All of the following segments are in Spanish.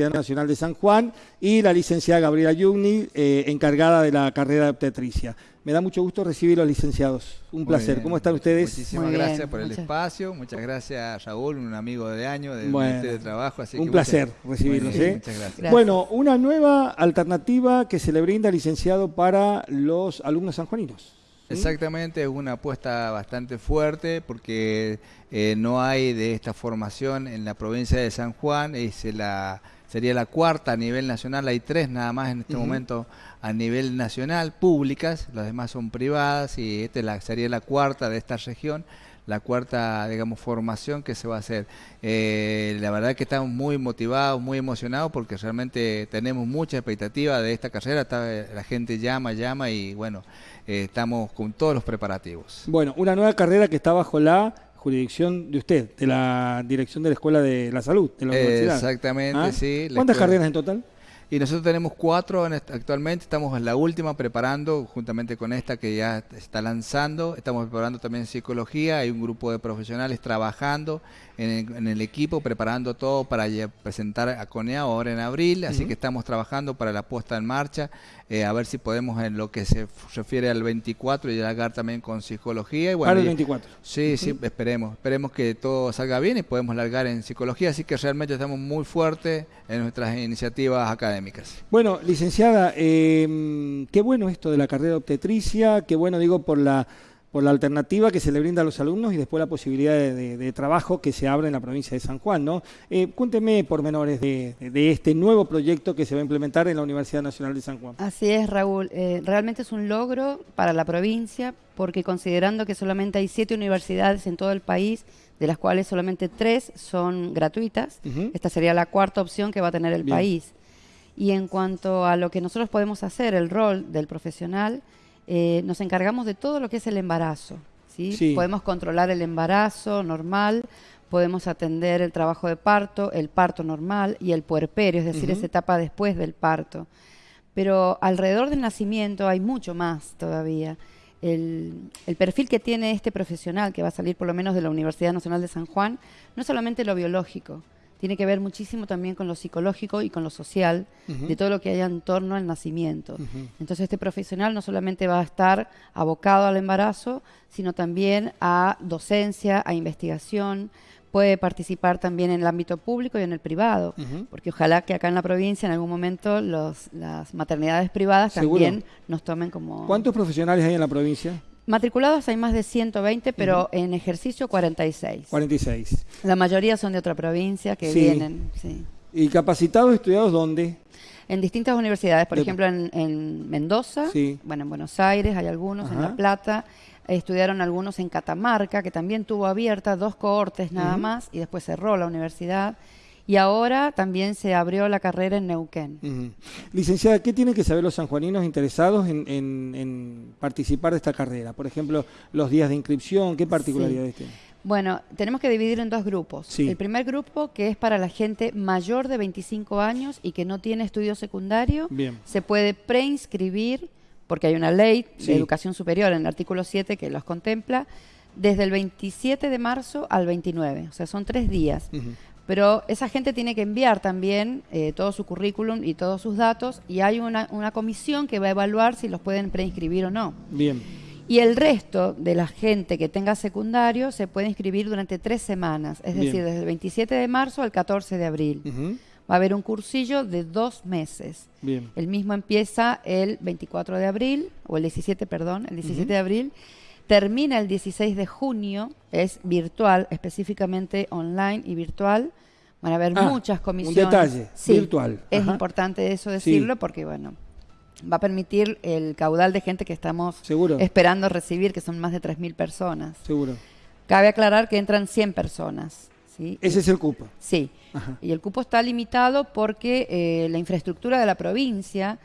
Universidad Nacional de San Juan y la licenciada Gabriela Yugni, eh, encargada de la carrera de obstetricia. Me da mucho gusto recibir a los licenciados. Un Muy placer. bien. ¿Cómo están ustedes? Muchísimas Muy bien, gracias por el espacio. Muchas gracias a Raúl, un amigo de año del Bueno, Ministerio de Trabajo. Así un que placer muchas- recibirlos, bien, ¿eh? Muchas gracias. Gracias. Bueno, una nueva alternativa que se le brinda, licenciado, para los alumnos sanjuaninos. Exactamente, es una apuesta bastante fuerte porque eh, no hay de esta formación en la provincia de San Juan, es la, sería la cuarta a nivel nacional, hay tres nada más en este momento a nivel nacional, públicas, las demás son privadas y esta la, sería la cuarta de esta región, la cuarta, digamos, formación que se va a hacer. Eh, la verdad que estamos muy motivados, muy emocionados porque realmente tenemos mucha expectativa de esta carrera, está- la gente llama, llama y bueno, eh, estamos con todos los preparativos. Bueno, una nueva carrera que está bajo la jurisdicción de usted, de la dirección de la Escuela de la Salud, de la universidad. exactamente, ¿Ah? sí. ¿Cuántas carreras en total? Y nosotros tenemos cuatro en est- actualmente, estamos en la última preparando, juntamente con esta que ya está lanzando, estamos preparando también psicología, hay un grupo de profesionales trabajando en el, en el equipo, preparando todo para presentar a CONEA ahora en abril, así que estamos trabajando para la puesta en marcha, eh, a ver si podemos en lo que se refiere al 24 llegar también con psicología. Y bueno, para el y- 24. Sí, sí, esperemos. Esperemos que todo salga bien y podemos largar en psicología. Así que realmente estamos muy fuertes en nuestras iniciativas académicas. Bueno, licenciada, eh, qué bueno esto de la carrera obstetricia, qué bueno digo por la por la alternativa que se le brinda a los alumnos y después la posibilidad de, de- de trabajo que se abre en la provincia de San Juan, ¿no? Eh, cuénteme pormenores de, de- este nuevo proyecto que se va a implementar en la Universidad Nacional de San Juan. Así es, Raúl. Eh, realmente es un logro para la provincia porque considerando que solamente hay siete universidades en todo el país, de las cuales solamente tres son gratuitas, esta sería la cuarta opción que va a tener el Bien. país. Y en cuanto a lo que nosotros podemos hacer, el rol del profesional, eh, nos encargamos de todo lo que es el embarazo. ¿sí? Sí. Podemos controlar el embarazo normal, podemos atender el trabajo de parto, el parto normal y el puerperio, es decir, esa etapa después del parto. Pero alrededor del nacimiento hay mucho más todavía. El, el perfil que tiene este profesional, que va a salir por lo menos de la Universidad Nacional de San Juan, no es solamente lo biológico, tiene que ver muchísimo también con lo psicológico y con lo social, de todo lo que haya en torno al nacimiento. Entonces este profesional no solamente va a estar abocado al embarazo, sino también a docencia, a investigación, puede participar también en el ámbito público y en el privado, porque ojalá que acá en la provincia en algún momento los, las maternidades privadas Seguro. también nos tomen como... ¿Cuántos profesionales hay en la provincia? Matriculados hay más de 120, pero en ejercicio 46. 46. La mayoría son de otra provincia que Sí. vienen, sí. ¿Y capacitados estudiados dónde? En distintas universidades, por De- ejemplo en, en Mendoza, Sí. bueno, en Buenos Aires hay algunos, en. La Plata, estudiaron algunos en Catamarca, que también tuvo abierta dos cohortes nada más, y después cerró la universidad. Y ahora también se abrió la carrera en Neuquén. Licenciada, ¿qué tienen que saber los sanjuaninos interesados en, en- en participar de esta carrera? Por ejemplo, los días de inscripción, ¿qué particularidades tienen? Bueno, tenemos que dividir en dos grupos. Sí. El primer grupo, que es para la gente mayor de 25 años y que no tiene estudio secundario, Bien. se puede preinscribir, porque hay una ley Sí. de educación superior en el artículo 7 que los contempla, desde el 27 de marzo al 29, o sea, son tres días. Pero esa gente tiene que enviar también eh, todo su currículum y todos sus datos y hay una, una comisión que va a evaluar si los pueden preinscribir o no. Bien. Y el resto de la gente que tenga secundario se puede inscribir durante tres semanas, es Bien. decir, desde el 27 de marzo al 14 de abril. Va a haber un cursillo de dos meses. Bien. El mismo empieza el 24 de abril, o el 17, perdón, el 17 Ujú. de abril. Termina el 16 de junio, es virtual, específicamente online y virtual. Van a haber Ah, muchas un comisiones. detalle, Sí, virtual. Es Ajá. importante eso decirlo porque, bueno, va a permitir el caudal de gente que estamos Seguro. esperando recibir, que son más de 3.000 personas. Seguro. Cabe aclarar que entran 100 personas. ¿sí? Ese es el cupo. Sí, Ajá. y el cupo está limitado porque eh, la infraestructura de la provincia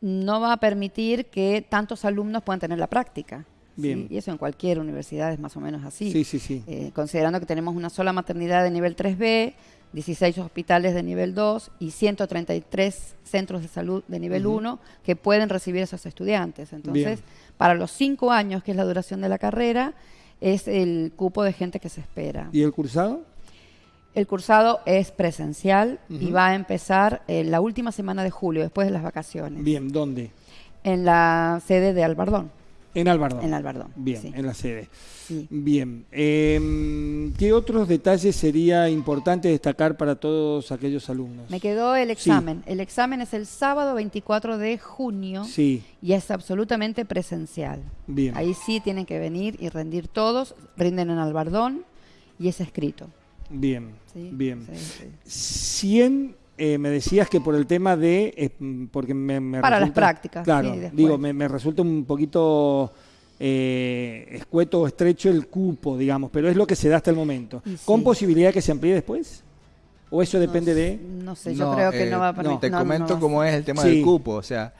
no va a permitir que tantos alumnos puedan tener la práctica. ¿Sí? Bien. Y eso en cualquier universidad es más o menos así. Sí, sí, sí. Eh, considerando que tenemos una sola maternidad de nivel 3B, 16 hospitales de nivel 2 y 133 centros de salud de nivel Ujú. 1 que pueden recibir esos estudiantes. Entonces, Bien. para los cinco años, que es la duración de la carrera, es el cupo de gente que se espera. ¿Y el cursado? El cursado es presencial y va a empezar eh, la última semana de julio, después de las vacaciones, Bien, ¿dónde? en la sede de Albardón. En Albardón. En Albardón. Bien, sí, en la sede. sí. Bien. Em, ¿Qué otros detalles sería importante destacar para todos aquellos alumnos? Me quedó el Sí. examen. El examen es el sábado 24 de junio Sí, y es absolutamente presencial. bien. Ahí sí tienen que venir y rendir todos, rinden en Albardón y es escrito. Bien, bien. Sí, sí. 100, eh, me decías que por el tema de, eh, porque me, me Para las resulta- prácticas, Claro, sí, digo, me, me resulta un poquito eh, escueto o estrecho el cupo, digamos, pero es lo que se da hasta el momento. ¿Con posibilidad de que se amplíe después? ¿O eso depende no, de...? No sé, yo No, creo que eh, no va a no. permitir. Te no, comento no. cómo es el tema Sí. del cupo, o sea,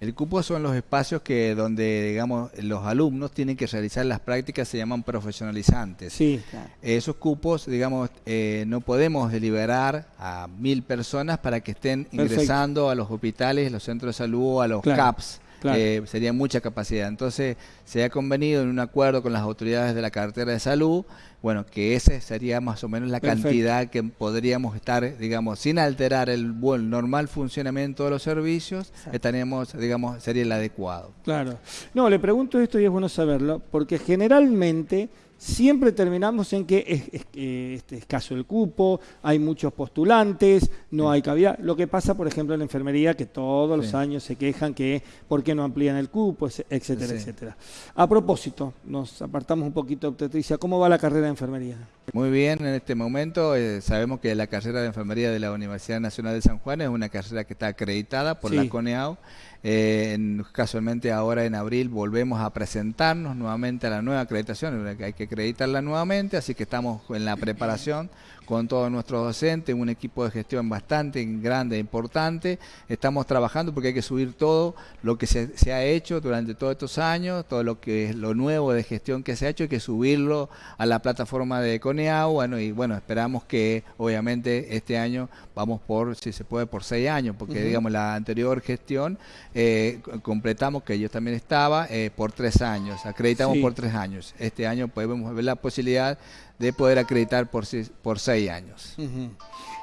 el cupo son los espacios que donde, digamos, los alumnos tienen que realizar las prácticas, se llaman profesionalizantes. Sí, Claro. Esos cupos, digamos, eh, no podemos deliberar a mil personas para que estén Perfecto. ingresando a los hospitales, los centros de salud, o a los Claro, CAPS. Claro. Eh, sería mucha capacidad. Entonces, se ha convenido en un acuerdo con las autoridades de la cartera de salud, bueno, que ese sería más o menos la Perfecto. cantidad que podríamos estar, digamos, sin alterar el buen normal funcionamiento de los servicios, estaríamos, digamos, sería el adecuado. claro. No, le pregunto esto y es bueno saberlo, porque generalmente siempre terminamos en que es, es- que este, escaso el cupo, hay muchos postulantes, no hay cabida. Lo que pasa, por ejemplo, en la enfermería, que todos los años se quejan que por qué no amplían el cupo, etcétera, Sí. etcétera. A propósito, nos apartamos un poquito de obstetricia. ¿Cómo va la carrera de enfermería? Muy bien, en este momento eh, sabemos que la carrera de enfermería de la Universidad Nacional de San Juan es una carrera que está acreditada por la CONEAU. Eh, en- casualmente ahora en abril volvemos a presentarnos nuevamente a la nueva acreditación, hay que acreditarla nuevamente, así que estamos en la preparación con todos nuestros docentes, un equipo de gestión bastante grande e importante. Estamos trabajando porque hay que subir todo lo que se, se ha hecho durante todos estos años, todo lo que es lo nuevo de gestión que se ha hecho, hay que subirlo a la plataforma de Coneau. Bueno, y bueno, esperamos que obviamente este año vamos por, si se puede, por seis años, porque digamos la anterior gestión eh, completamos, que yo también estaba, eh, por tres años, acreditamos Sí. por tres años. Este año podemos ver la posibilidad de poder acreditar por, seis- por seis años.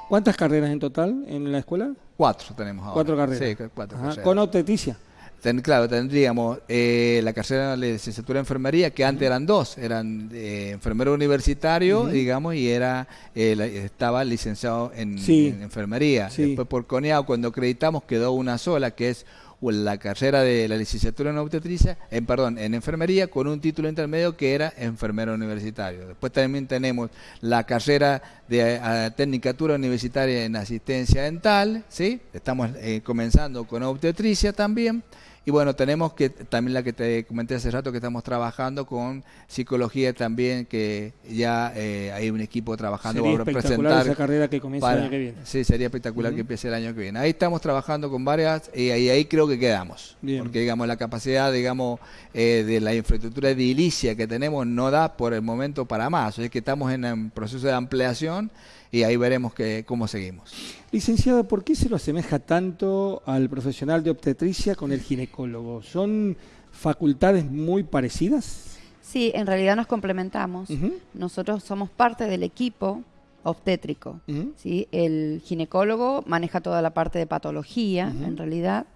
¿Cuántas carreras en total en la escuela? Cuatro tenemos ahora. Cuatro carreras. Sí, cu- cuatro carreras. Con obstetricia. Ten- claro, tendríamos eh, la carrera de licenciatura en enfermería, que antes eran dos, eran eh, enfermero universitario, digamos, y era eh, la- estaba licenciado en, Sí. en enfermería. Sí. Después por CONEAU, cuando acreditamos, quedó una sola, que es o la carrera de la licenciatura en obstetricia, en perdón, en enfermería, con un título intermedio que era enfermero universitario. Después también tenemos la carrera de eh, tecnicatura universitaria en asistencia dental, ¿sí? Estamos eh, comenzando con obstetricia también. Y bueno, tenemos que también la que te comenté hace rato que estamos trabajando con psicología también, que ya eh, hay un equipo trabajando Sería para presentar esa carrera que comienza el año que viene. Sí, sería espectacular que empiece el año que viene. Ahí estamos trabajando con varias y ahí, ahí creo que quedamos. Bien. Porque digamos la capacidad, digamos, eh, de la infraestructura edilicia que tenemos no da por el momento para más. Es que estamos en un proceso de ampliación y ahí veremos que, cómo seguimos. Licenciada, ¿por qué se lo asemeja tanto al profesional de obstetricia con el ginecólogo? ¿Son facultades muy parecidas? Sí, en realidad nos complementamos. Nosotros somos parte del equipo obstétrico. ¿sí? El ginecólogo maneja toda la parte de patología, en realidad,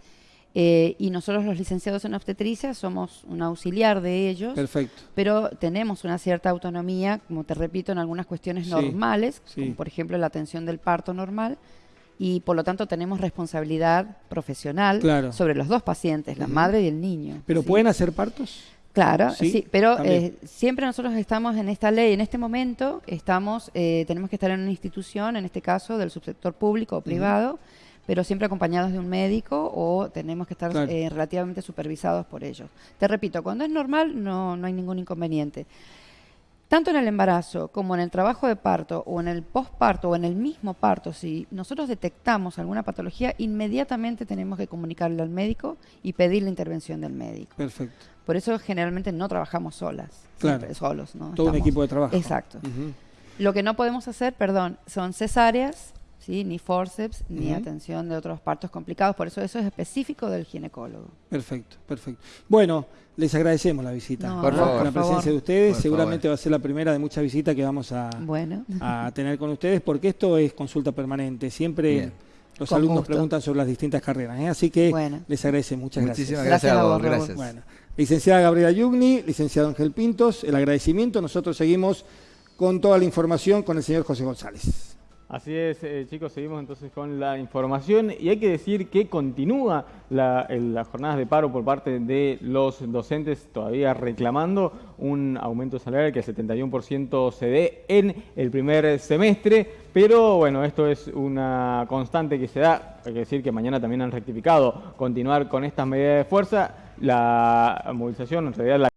eh, y nosotros los licenciados en obstetricia somos un auxiliar de ellos, Perfecto. pero tenemos una cierta autonomía, como te repito, en algunas cuestiones Sí, normales, sí. como por ejemplo la atención del parto normal, y por lo tanto tenemos responsabilidad profesional Claro. sobre los dos pacientes, la madre y el niño. ¿Pero ¿sí? pueden hacer partos? Claro, Sí, sí, pero eh, siempre nosotros estamos en esta ley, en este momento estamos, eh, tenemos que estar en una institución, en este caso del subsector público o privado, pero siempre acompañados de un médico o tenemos que estar Claro. eh, relativamente supervisados por ellos. Te repito, cuando es normal no, no hay ningún inconveniente. Tanto en el embarazo como en el trabajo de parto o en el posparto o en el mismo parto, si nosotros detectamos alguna patología, inmediatamente tenemos que comunicarle al médico y pedir la intervención del médico. Perfecto. Por eso generalmente no trabajamos solas, Claro. siempre solos, ¿no? Todo un equipo de trabajo. Exacto. Lo que no podemos hacer, perdón, son cesáreas ¿sí? ni forceps, ni atención de otros partos complicados. Por eso eso es específico del ginecólogo. Perfecto, perfecto. Bueno, les agradecemos la visita. No, Por favor. Con la presencia favor. de ustedes. Por Seguramente favor. va a ser la primera de muchas visitas que vamos a, Bueno, a tener con ustedes, porque esto es consulta permanente. Siempre Bien. los Con alumnos gusto. preguntan sobre las distintas carreras. ¿eh? Así que Bueno. les agradecemos. Muchas Muchísimas gracias. gracias, Gracias a vos, gracias. Bueno, licenciada Gabriela Yugni, licenciado Ángel Pintos, el agradecimiento. Nosotros seguimos con toda la información con el señor José González. Así es, eh, chicos, seguimos entonces con la información y hay que decir que continúa la- las jornadas de paro por parte de los docentes todavía reclamando un aumento salarial que el 71% se dé en el primer semestre, pero bueno, esto es una constante que se da, hay que decir que mañana también han rectificado continuar con estas medidas de fuerza, la movilización en realidad la